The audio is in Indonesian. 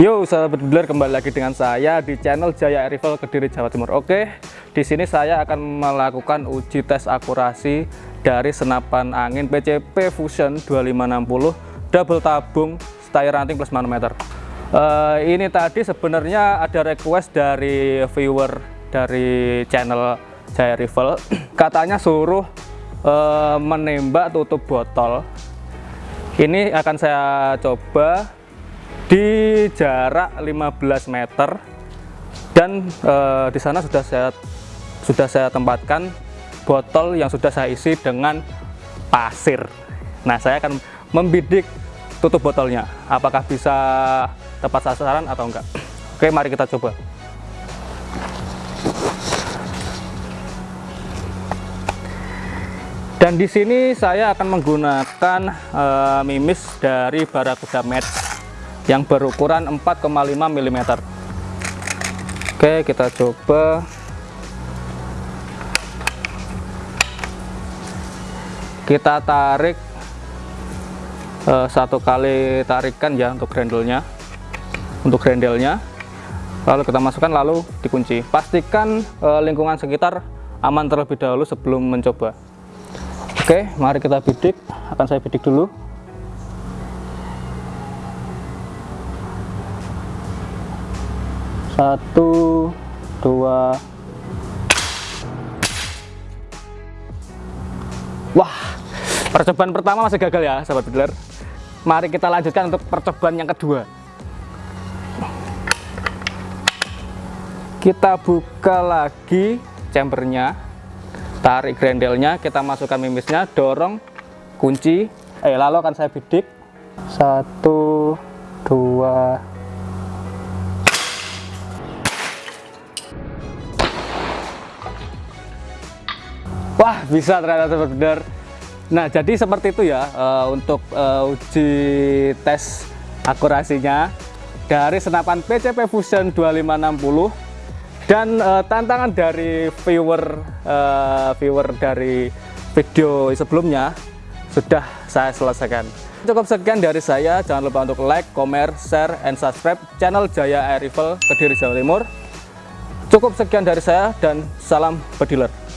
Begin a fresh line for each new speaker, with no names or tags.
Yo, sahabat dealer kembali lagi dengan saya di channel Jaya Rifle Kediri Jawa Timur. Oke, di sini saya akan melakukan uji tes akurasi dari senapan angin PCP Fusion 2560 double tabung style ranting plus manometer. Uh, ini tadi sebenarnya ada request dari viewer dari channel Jaya Rifle, katanya suruh uh, menembak tutup botol. Ini akan saya coba di jarak 15 meter dan e, di sana sudah saya sudah saya tempatkan botol yang sudah saya isi dengan pasir. Nah, saya akan membidik tutup botolnya. Apakah bisa tepat sasaran atau enggak? Oke, mari kita coba. Dan di sini saya akan menggunakan e, mimis dari Barakuda Match yang berukuran 4,5 mm oke kita coba. Kita tarik uh, satu kali tarikan ya untuk grandelnya untuk grandelnya lalu kita masukkan lalu dikunci. Pastikan uh, lingkungan sekitar aman terlebih dahulu sebelum mencoba. Oke mari kita bidik. Akan saya bidik dulu satu dua. Wah percobaan pertama masih gagal ya sahabat bidler. Mari kita lanjutkan untuk percobaan yang kedua. Kita buka lagi chambernya tarik grandelnya kita masukkan mimisnya dorong kunci. Eh lalu akan saya bidik. Satu dua Wah, bisa ternyata benar. Nah, jadi seperti itu ya uh, untuk uh, uji tes akurasinya dari senapan PCP Fusion 2560 dan uh, tantangan dari viewer uh, viewer dari video sebelumnya sudah saya selesaikan. Cukup sekian dari saya. Jangan lupa untuk like, comment, share, and subscribe channel Jaya Air Rifle Kediri Jawa Timur. Cukup sekian dari saya dan salam bediler.